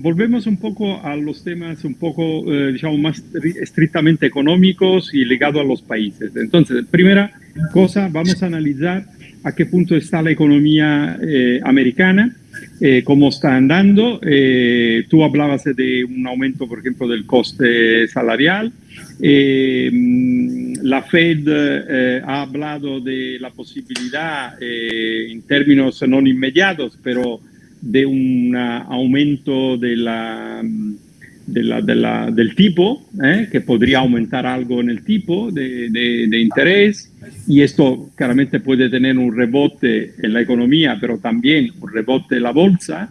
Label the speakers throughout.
Speaker 1: volvemos un poco a los temas un poco, eh, digamos, más estrictamente económicos y ligados a los países. Entonces, primera cosa, vamos a analizar a qué punto está la economía eh, americana, eh, cómo está andando. Eh, tú hablabas de un aumento, por ejemplo, del coste salarial. la Fed ha hablado de la posibilidad, en términos no inmediatos, pero de un aumento de la del tipo, ¿eh? que podría aumentar algo en el tipo de, interés, y esto claramente puede tener un rebote en la economía, pero también un rebote en la bolsa.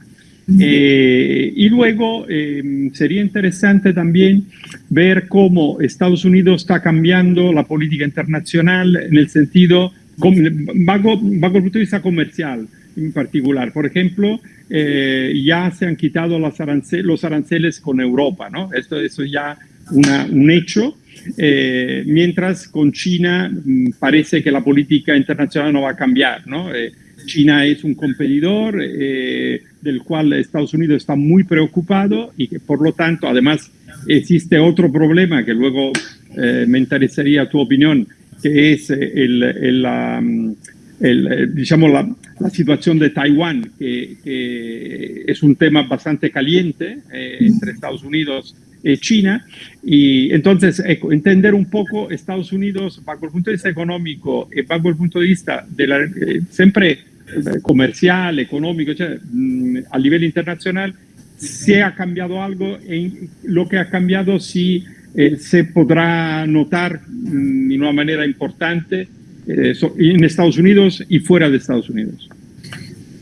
Speaker 1: Eh, y luego eh, sería interesante también ver cómo Estados Unidos está cambiando la política internacional en el sentido, bajo, bajo el punto de vista comercial en particular. Por ejemplo, eh, ya se han quitado los aranceles con Europa, ¿no? Esto, eso ya una, un hecho. Eh, mientras con China mm, parece que la política internacional no va a cambiar, ¿no? Eh, China es un competidor del cual Estados Unidos está muy preocupado y que por lo tanto además existe otro problema que luego me interesaría tu opinión, que es el, el la, mm, el, digamos, la, la, situación de Taiwán, que, es un tema bastante caliente eh, entre Estados Unidos y China. Y entonces, entender un poco Estados Unidos bajo el punto de vista económico y bajo el punto de vista de la, eh, siempre eh, comercial, económico, mm, a nivel internacional, si ha cambiado algo, en lo que ha cambiado si se podrá notar mm, de una manera importante eh, en Estados Unidos y fuera de Estados Unidos?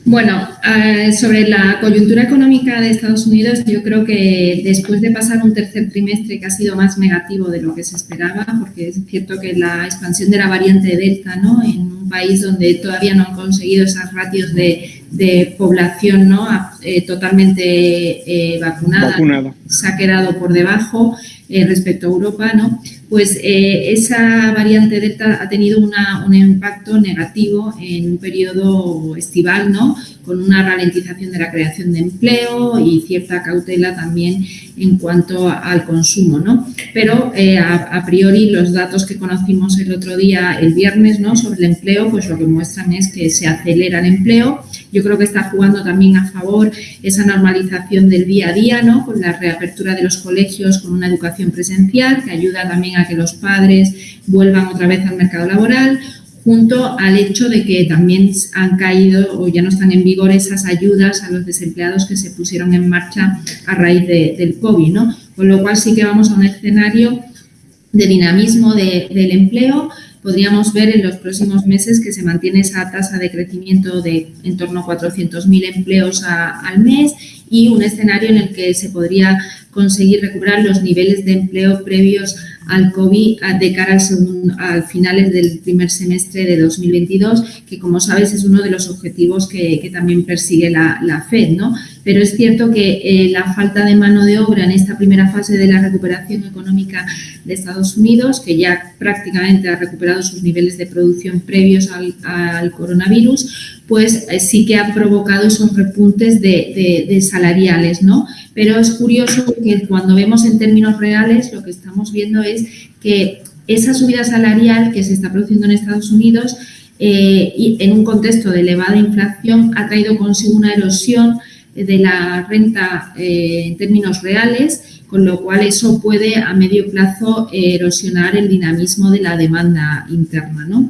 Speaker 2: Bueno, eh, sobre la coyuntura económica de Estados Unidos, yo creo que después de pasar un tercer trimestre que ha sido más negativo de lo que se esperaba, porque es cierto que la expansión de la variante Delta, ¿no? En un país donde todavía no han conseguido esas ratios de, población, ¿no? Eh, totalmente vacunada, vacunada, se ha quedado por debajo. Eh, respecto a Europa, ¿no? pues eh, esa variante Delta ha tenido un impacto negativo en un periodo estival, ¿no? con una ralentización de la creación de empleo y cierta cautela también en cuanto al consumo. ¿no? Pero eh, a, priori los datos que conocimos el otro día, el viernes, ¿no? sobre el empleo, pues lo que muestran es que se acelera el empleo. Yo creo que está jugando también a favor esa normalización del día a día, ¿no? con la reapertura de los colegios, con una educación presencial que ayuda también a que los padres vuelvan otra vez al mercado laboral junto al hecho de que también han caído o ya no están en vigor esas ayudas a los desempleados que se pusieron en marcha a raíz del COVID, ¿no? Con lo cual sí que vamos a un escenario de dinamismo del empleo, podríamos ver en los próximos meses que se mantiene esa tasa de crecimiento de en torno a 400.000 empleos al mes y un escenario en el que se podría conseguir recuperar los niveles de empleo previos al COVID de cara al, segundo, al finales del primer semestre de 2022, que como sabes es uno de los objetivos que, también persigue la, la, FED, ¿no? Pero es cierto que eh, la falta de mano de obra en esta primera fase de la recuperación económica de Estados Unidos, que ya prácticamente ha recuperado sus niveles de producción previos al, coronavirus, pues eh, sí que ha provocado esos repuntes de, de, salariales, ¿no? Pero es curioso que cuando vemos en términos reales lo que estamos viendo es que esa subida salarial que se está produciendo en Estados Unidos eh, y en un contexto de elevada inflación ha traído consigo una erosión de la renta eh, en términos reales, con lo cual eso puede a medio plazo erosionar el dinamismo de la demanda interna. ¿no?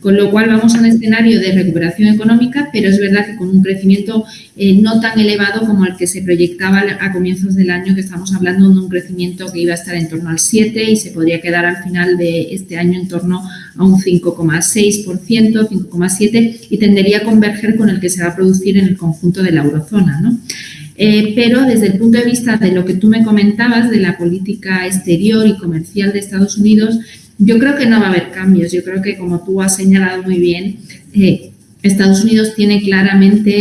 Speaker 2: Con lo cual vamos a un escenario de recuperación económica, pero es verdad que con un crecimiento eh, no tan elevado como el que se proyectaba a comienzos del año, que estamos hablando de un crecimiento que iba a estar en torno al 7 y se podría quedar al final de este año en torno a un 5,6%, 5,7% y tendería a converger con el que se va a producir en el conjunto de la eurozona. ¿no? Eh, pero desde el punto de vista de lo que tú me comentabas de la política exterior y comercial de Estados Unidos, yo creo que no va a haber cambios. Yo creo que, como tú has señalado muy bien, eh, Estados Unidos tiene claramente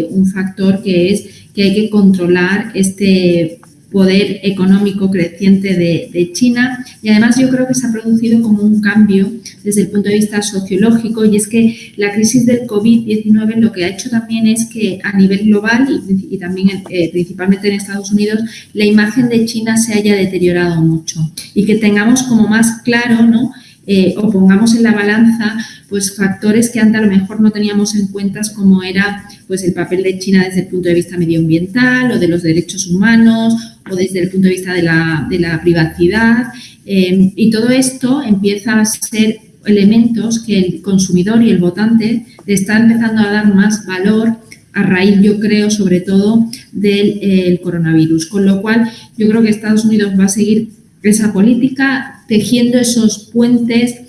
Speaker 2: eh, un factor que es que hay que controlar este poder económico creciente de, China y además yo creo que se ha producido como un cambio desde el punto de vista sociológico y es que la crisis del COVID-19 lo que ha hecho también es que a nivel global y, también eh, principalmente en Estados Unidos la imagen de China se haya deteriorado mucho y que tengamos como más claro, ¿no? Eh, o pongamos en la balanza pues factores que antes a lo mejor no teníamos en cuenta como era pues el papel de China desde el punto de vista medioambiental o de los derechos humanos o desde el punto de vista de la, privacidad eh, y todo esto empieza a ser elementos que el consumidor y el votante le están empezando a dar más valor a raíz, yo creo, sobre todo del coronavirus. Con lo cual, yo creo que Estados Unidos va a seguir esa política, tejiendo esos puentes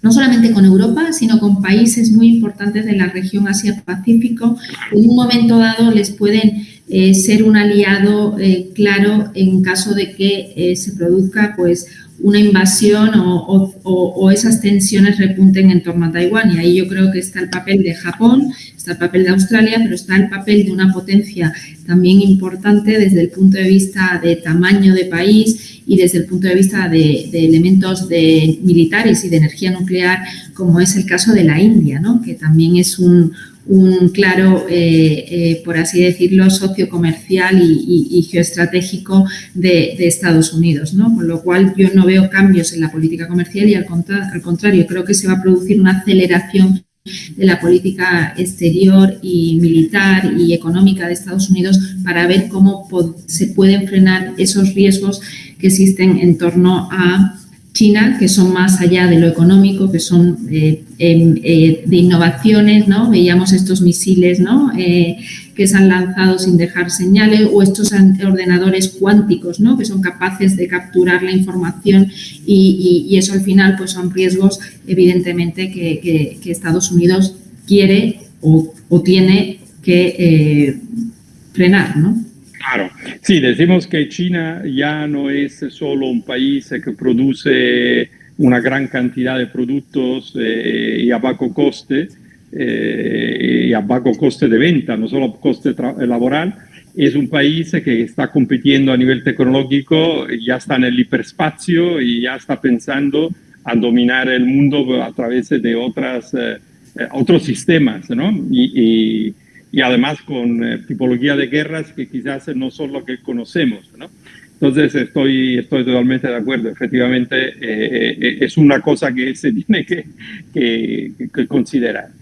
Speaker 2: no solamente con Europa, sino con países muy importantes de la región Asia-Pacífico. En un momento dado les pueden eh, ser un aliado eh, claro en caso de que eh, se produzca pues, una invasión o, esas tensiones repunten en torno a Taiwán. Y ahí yo creo que está el papel de Japón, está el papel de Australia, pero está el papel de una potencia también importante desde el punto de vista de tamaño de país y desde el punto de vista de, elementos de militares y de energía nuclear, como es el caso de la India, ¿no? que también es un, un claro, eh, eh, por así decirlo, socio comercial y, geoestratégico de, Estados Unidos. Con lo cual yo no veo cambios en la política comercial y al, al contrario, creo que se va a producir una aceleración de la política exterior y militar y económica de Estados Unidos para ver cómo se pueden frenar esos riesgos que existen en torno a China, que son más allá de lo económico, que son eh, em, eh, de innovaciones, ¿no? Veíamos estos misiles, ¿no? Eh, que se han lanzado sin dejar señales o estos ordenadores cuánticos, ¿no? Que son capaces de capturar la información y, eso al final pues son riesgos evidentemente que, Estados Unidos quiere o, o tiene que frenar, ¿no?
Speaker 1: Claro, sí, decimos que China ya no es solo un país que produce una gran cantidad de productos eh, y a bajo coste, eh, y a bajo coste de venta, no solo coste laboral, es un país que está compitiendo a nivel tecnológico, ya está en el hiperespacio y ya está pensando a dominar el mundo a través de otras, eh, otros sistemas, ¿no? y y además con eh, tipología de guerras que quizás no son lo que conocemos. ¿no? Entonces estoy, estoy totalmente de acuerdo, efectivamente eh, eh, es una cosa que se tiene que, que considerar.